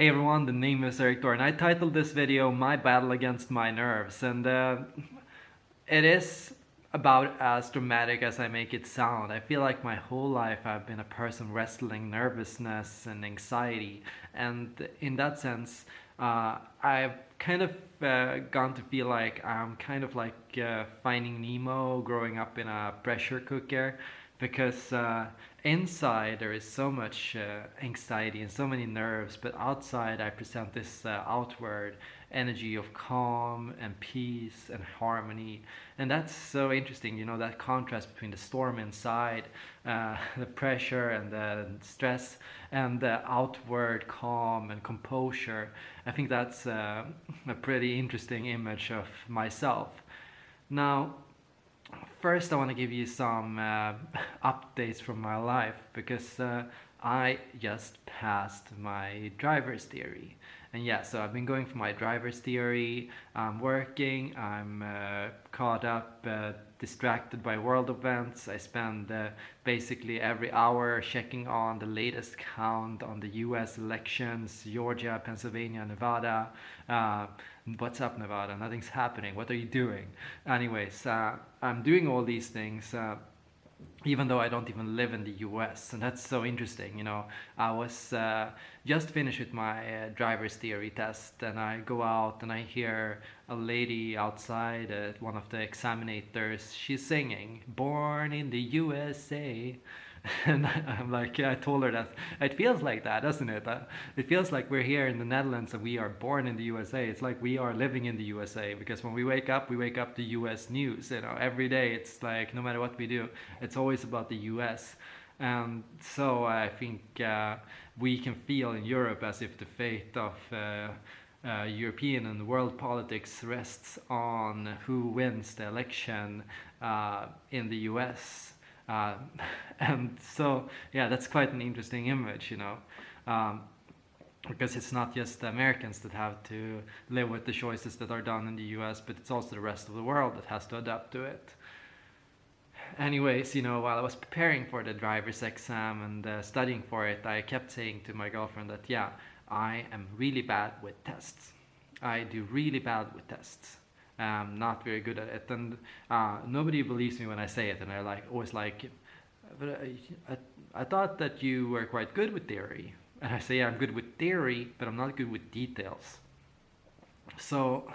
Hey everyone, the name is Eric and I titled this video My Battle Against My Nerves and uh, it is about as dramatic as I make it sound. I feel like my whole life I've been a person wrestling nervousness and anxiety and in that sense uh, I've kind of uh, gone to feel like I'm kind of like uh, finding Nemo growing up in a pressure cooker because uh, inside there is so much uh, anxiety and so many nerves but outside I present this uh, outward energy of calm and peace and harmony. And that's so interesting you know that contrast between the storm inside uh, the pressure and the stress and the outward calm and composure. I think that's uh, a pretty interesting image of myself. Now first I want to give you some uh, updates from my life because uh, I just passed my driver's theory. And yeah so I've been going for my driver's theory. I'm working. I'm uh, caught up uh, distracted by world events. I spend uh, basically every hour checking on the latest count on the US elections Georgia Pennsylvania Nevada. Uh, what's up Nevada? Nothing's happening. What are you doing? Anyways uh, I'm doing all these things. Uh, even though I don't even live in the US and that's so interesting you know. I was uh, just finished with my uh, driver's theory test and I go out and I hear a lady outside one of the examinators. She's singing born in the USA and I'm like, yeah, I told her that it feels like that, doesn't it? It feels like we're here in the Netherlands and we are born in the USA. It's like we are living in the USA because when we wake up, we wake up to US news. You know, every day it's like no matter what we do, it's always about the US. And so I think uh, we can feel in Europe as if the fate of uh, uh, European and world politics rests on who wins the election uh, in the US uh, and so, yeah, that's quite an interesting image, you know, um, because it's not just the Americans that have to live with the choices that are done in the US, but it's also the rest of the world that has to adapt to it. Anyways, you know, while I was preparing for the driver's exam and uh, studying for it, I kept saying to my girlfriend that, yeah, I am really bad with tests. I do really bad with tests um, not very good at it. And uh, nobody believes me when I say it. And they're like always like but I, I, I, thought that you were quite good with theory. And I say yeah, I'm good with theory but I'm not good with details. So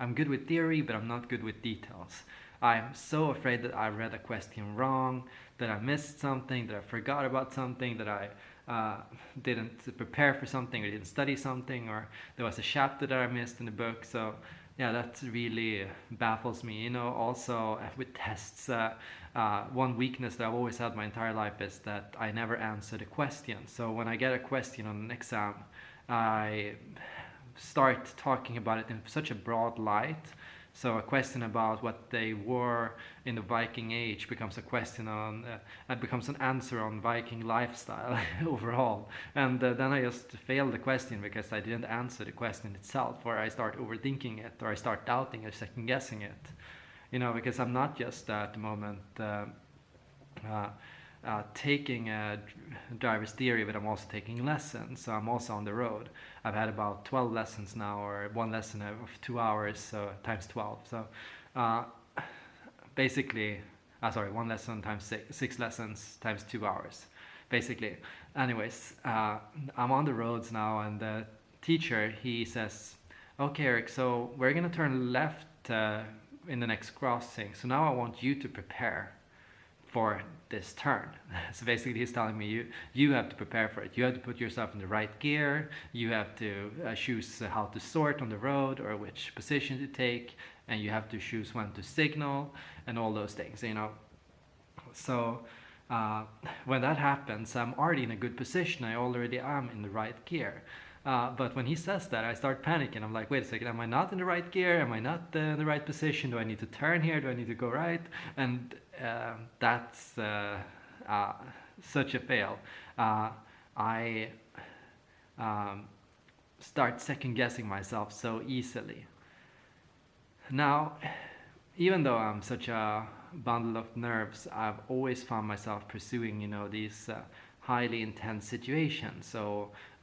I'm good with theory but I'm not good with details. I'm so afraid that I read a question wrong that I missed something that I forgot about something that I uh, didn't prepare for something or didn't study something or there was a chapter that I missed in the book so yeah, that really baffles me. You know, also uh, with tests, uh, uh, one weakness that I've always had my entire life is that I never answer the question. So when I get a question on an exam, I start talking about it in such a broad light so a question about what they were in the Viking age becomes a question on, uh, becomes an answer on Viking lifestyle overall. And uh, then I just fail the question because I didn't answer the question itself, or I start overthinking it, or I start doubting or second guessing it. You know, because I'm not just at the moment uh, uh taking a driver's theory, but I'm also taking lessons. So I'm also on the road. I've had about 12 lessons now, or one lesson of two hours, so times 12. So uh, basically, uh, sorry, one lesson times six, six lessons times two hours, basically. Anyways, uh, I'm on the roads now, and the teacher he says, "Okay, Eric, so we're gonna turn left uh, in the next crossing. So now I want you to prepare." for this turn. So basically he's telling me you, you have to prepare for it. You have to put yourself in the right gear. You have to uh, choose how to sort on the road or which position to take. And you have to choose when to signal and all those things, you know. So uh, when that happens, I'm already in a good position. I already am in the right gear. Uh, but when he says that, I start panicking. I'm like, wait a second, am I not in the right gear? Am I not uh, in the right position? Do I need to turn here? Do I need to go right? And uh, that's uh, uh, such a fail. Uh, I um, start second guessing myself so easily. Now, even though I'm such a bundle of nerves, I've always found myself pursuing, you know, these highly intense situation. So,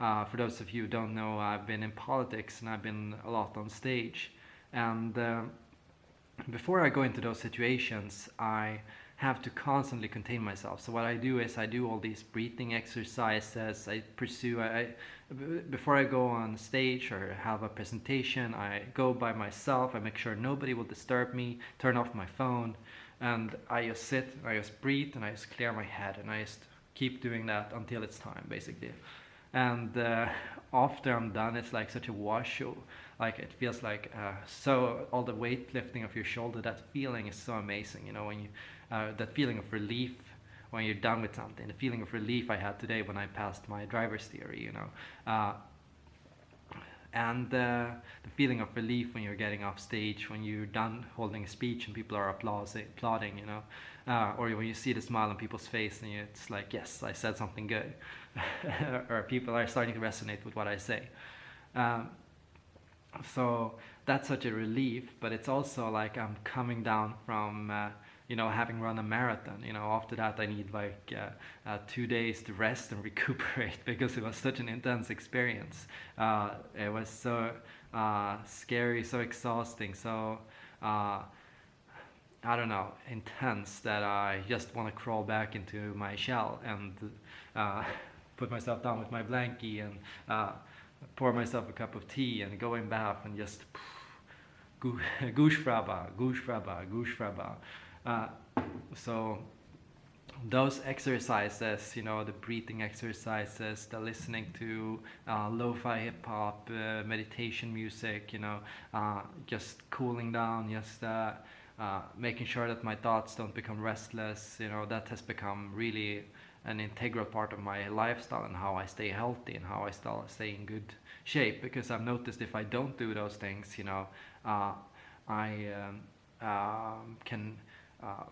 uh, for those of you who don't know, I've been in politics and I've been a lot on stage. And uh, before I go into those situations, I have to constantly contain myself. So what I do is I do all these breathing exercises. I pursue. I, before I go on stage or have a presentation, I go by myself. I make sure nobody will disturb me. Turn off my phone, and I just sit. And I just breathe, and I just clear my head, and I just keep doing that until it's time, basically. And uh, after I'm done, it's like such a wash like it feels like uh, so all the weight lifting of your shoulder that feeling is so amazing you know when you uh, that feeling of relief when you're done with something. The feeling of relief i had today when i passed my driver's theory you know. Uh, and uh, the feeling of relief when you're getting off stage when you're done holding a speech and people are applauding, you know? Uh, or when you see the smile on people's face and you, it's like yes i said something good. Or people are starting to resonate with what i say. Um, so that's such a relief but it's also like i'm coming down from uh, you know having run a marathon you know after that i need like uh, uh, two days to rest and recuperate because it was such an intense experience uh, it was so uh, scary so exhausting so uh, I don't know, intense that I just want to crawl back into my shell and uh, put myself down with my blankie and pour myself a cup of tea and go in bath and just goosh fraba, goosh fraba, goosh fraba. Uh, so those exercises, you know, the breathing exercises, the listening to uh, lo-fi hip hop, uh, meditation music, you know, uh, just cooling down, just uh, uh, making sure that my thoughts don't become restless, you know, that has become really an integral part of my lifestyle and how I stay healthy and how I still stay in good shape. Because I've noticed if I don't do those things, you know, I um, uh, can uh,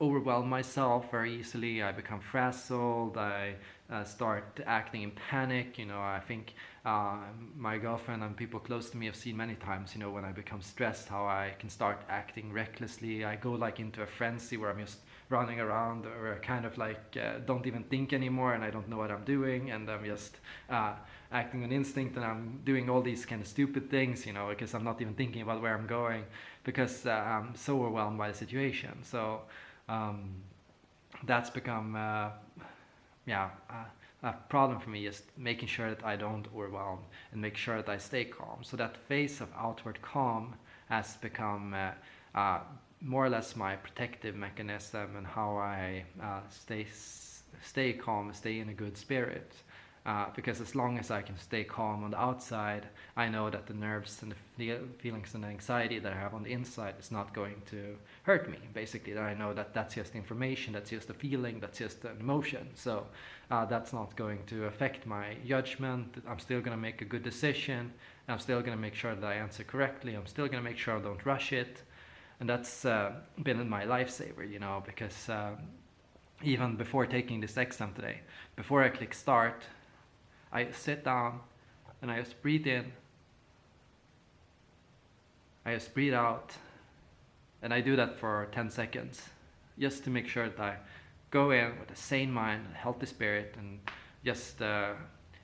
overwhelm myself very easily. I become frazzled. I uh, start acting in panic. You know, I think uh, my girlfriend and people close to me have seen many times. You know, when I become stressed, how I can start acting recklessly. I go like into a frenzy where I'm just running around or kind of like uh, don't even think anymore and I don't know what I'm doing and I'm just uh, acting on instinct and I'm doing all these kind of stupid things, you know, because I'm not even thinking about where I'm going because uh, I'm so overwhelmed by the situation. So um, that's become, uh, yeah, a problem for me is making sure that I don't overwhelm and make sure that I stay calm. So that phase of outward calm has become uh, uh, more or less my protective mechanism and how I uh, stay stay calm, stay in a good spirit. Uh, because as long as I can stay calm on the outside, I know that the nerves and the feelings and the anxiety that I have on the inside is not going to hurt me. Basically, I know that that's just information, that's just a feeling, that's just an emotion. So uh, that's not going to affect my judgment. I'm still going to make a good decision. I'm still going to make sure that I answer correctly. I'm still going to make sure I don't rush it and that's uh, been my lifesaver, you know, because uh, even before taking this exam today, before I click start, I sit down and I just breathe in, I just breathe out, and I do that for 10 seconds, just to make sure that I go in with a sane mind, a healthy spirit, and just uh,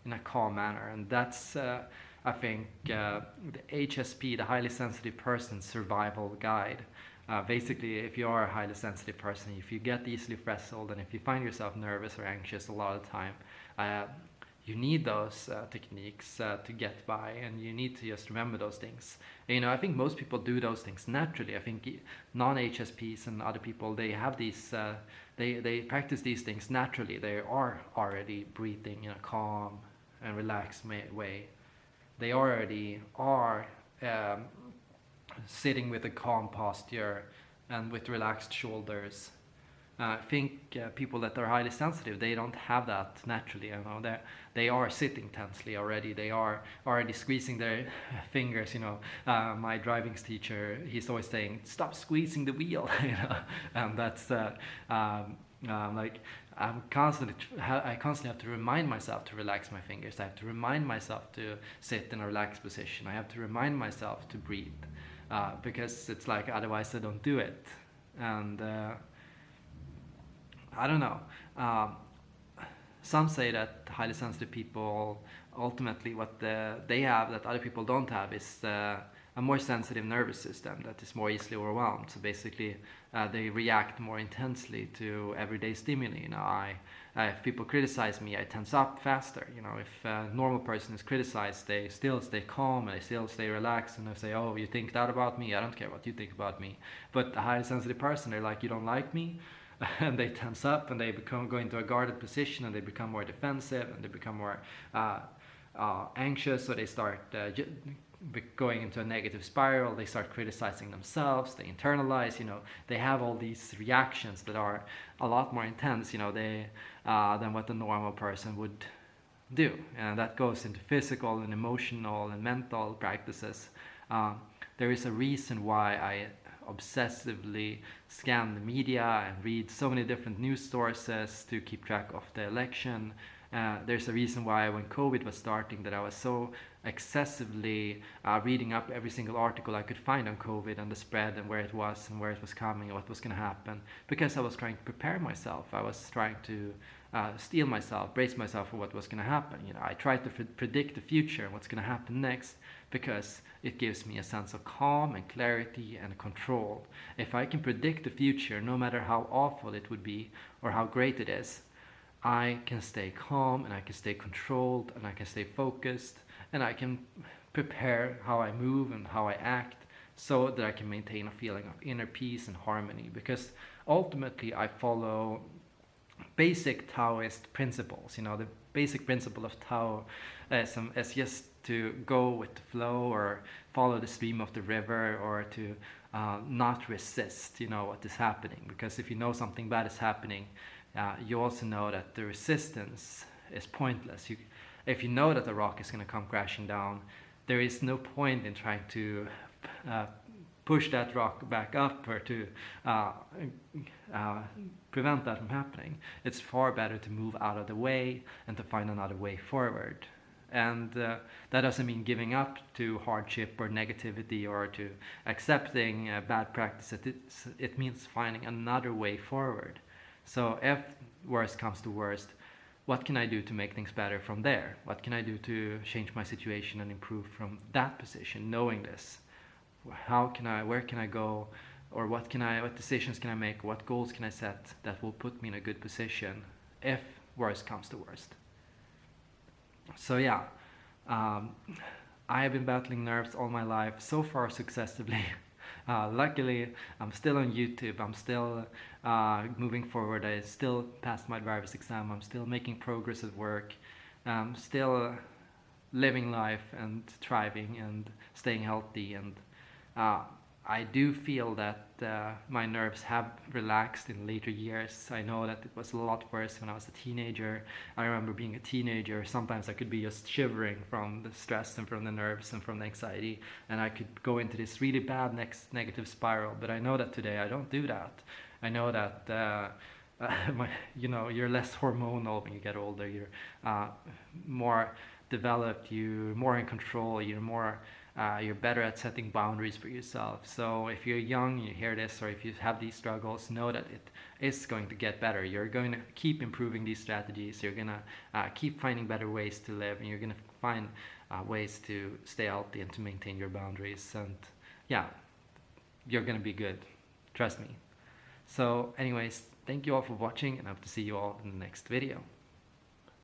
in a calm manner, and that's uh, I think uh, the HSP, the highly sensitive person survival guide. Uh, basically, if you are a highly sensitive person, if you get easily frazzled and if you find yourself nervous or anxious a lot of the time, uh, you need those uh, techniques uh, to get by and you need to just remember those things. You know, I think most people do those things naturally. I think non-HSPs and other people, they have these, uh, they, they practice these things naturally. They are already breathing in a calm and relaxed way they already are um, sitting with a calm posture and with relaxed shoulders. Uh, I think uh, people that are highly sensitive, they don't have that naturally. You know, they they are sitting tensely already. They are already squeezing their fingers. You know, uh, my driving teacher, he's always saying, "Stop squeezing the wheel." you know, and that's um, um, like I'm constantly, I constantly have to remind myself to relax my fingers. I have to remind myself to sit in a relaxed position. I have to remind myself to breathe uh, because it's like otherwise I don't do it. And uh, I don't know. Um, some say that highly sensitive people ultimately what the, they have that other people don't have is uh, a more sensitive nervous system that is more easily overwhelmed. So basically, uh, they react more intensely to everyday stimuli. You know, I, uh, if people criticize me, I tense up faster. You know, if a normal person is criticized, they still stay calm and they still stay relaxed and they say, "Oh, you think that about me? I don't care what you think about me." But a highly sensitive person, they're like, "You don't like me." and they tense up and they become go into a guarded position and they become more defensive and they become more uh, uh, anxious. So they start uh, going into a negative spiral. They start criticizing themselves. They internalize you know they have all these reactions that are a lot more intense you know they uh, than what the normal person would do. And that goes into physical and emotional and mental practices. Um, there is a reason why I obsessively scan the media and read so many different news sources to keep track of the election uh, there's a reason why when COVID was starting that I was so excessively uh, reading up every single article I could find on COVID and the spread and where it was and where it was coming and what was going to happen because I was trying to prepare myself. I was trying to uh, steel myself, brace myself for what was going to happen. You know, I tried to predict the future and what's going to happen next because it gives me a sense of calm and clarity and control. If I can predict the future, no matter how awful it would be or how great it is, I can stay calm and I can stay controlled and I can stay focused and I can prepare how I move and how I act so that I can maintain a feeling of inner peace and harmony because ultimately I follow basic Taoist principles. You know, the basic principle of Tao is, um, is just to go with the flow or follow the stream of the river or to uh, not resist, you know, what is happening. Because if you know something bad is happening, uh, you also know that the resistance is pointless. You, if you know that the rock is going to come crashing down, there is no point in trying to uh, push that rock back up or to uh, uh, prevent that from happening. It's far better to move out of the way and to find another way forward. And uh, that doesn't mean giving up to hardship or negativity or to accepting uh, bad practices. It, it means finding another way forward. So if worst comes to worst, what can I do to make things better from there? What can I do to change my situation and improve from that position, knowing this? How can I, where can I go? Or what can I, what decisions can I make? What goals can I set that will put me in a good position if worst comes to worst? So yeah, um, I have been battling nerves all my life, so far successfully. Uh, luckily, I'm still on YouTube. I'm still uh, moving forward. I still passed my driver's exam. I'm still making progress at work. I'm still living life and thriving and staying healthy. And uh, I do feel that uh, my nerves have relaxed in later years. I know that it was a lot worse when I was a teenager. I remember being a teenager, sometimes I could be just shivering from the stress and from the nerves and from the anxiety, and I could go into this really bad next negative spiral. But I know that today I don't do that. I know that. Uh, uh, my, you know, you're less hormonal when you get older. You're uh, more developed. You're more in control. You're more uh, you're better at setting boundaries for yourself. So if you're young, you hear this, or if you have these struggles, know that it is going to get better. You're going to keep improving these strategies. You're going to uh, keep finding better ways to live, and you're going to find uh, ways to stay healthy and to maintain your boundaries. And yeah, you're going to be good. Trust me. So anyways, thank you all for watching, and I hope to see you all in the next video.